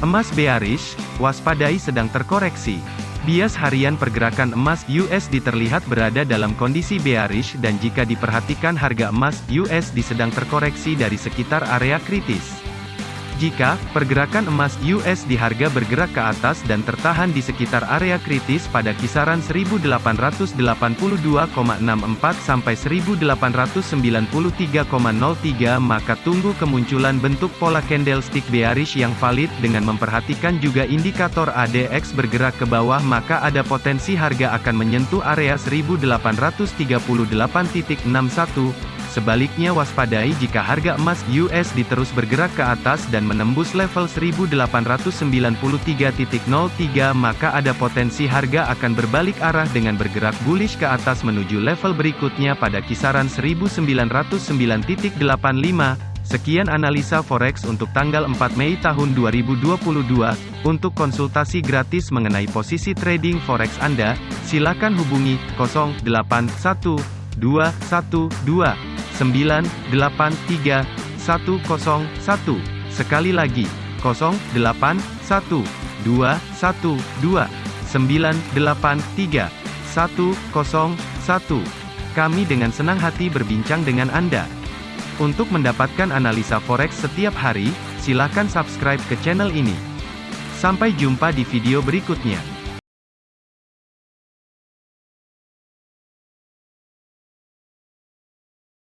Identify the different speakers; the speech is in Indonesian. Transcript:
Speaker 1: Emas bearish, waspadai sedang terkoreksi. Bias harian pergerakan emas USD terlihat berada dalam kondisi bearish dan jika diperhatikan harga emas USD sedang terkoreksi dari sekitar area kritis. Jika pergerakan emas US di harga bergerak ke atas dan tertahan di sekitar area kritis pada kisaran 1882,64 sampai 1893,03 maka tunggu kemunculan bentuk pola candlestick bearish yang valid dengan memperhatikan juga indikator ADX bergerak ke bawah maka ada potensi harga akan menyentuh area 1838.61 Sebaliknya waspadai jika harga emas US diterus bergerak ke atas dan menembus level 1893.03 maka ada potensi harga akan berbalik arah dengan bergerak bullish ke atas menuju level berikutnya pada kisaran 1909.85. Sekian analisa forex untuk tanggal 4 Mei tahun 2022. Untuk konsultasi gratis mengenai posisi trading forex Anda, silakan hubungi 081212 983 101. Sekali lagi, 081 212 983 101. Kami dengan senang hati berbincang dengan Anda. Untuk mendapatkan analisa forex setiap hari, silakan subscribe ke channel ini. Sampai jumpa di video berikutnya.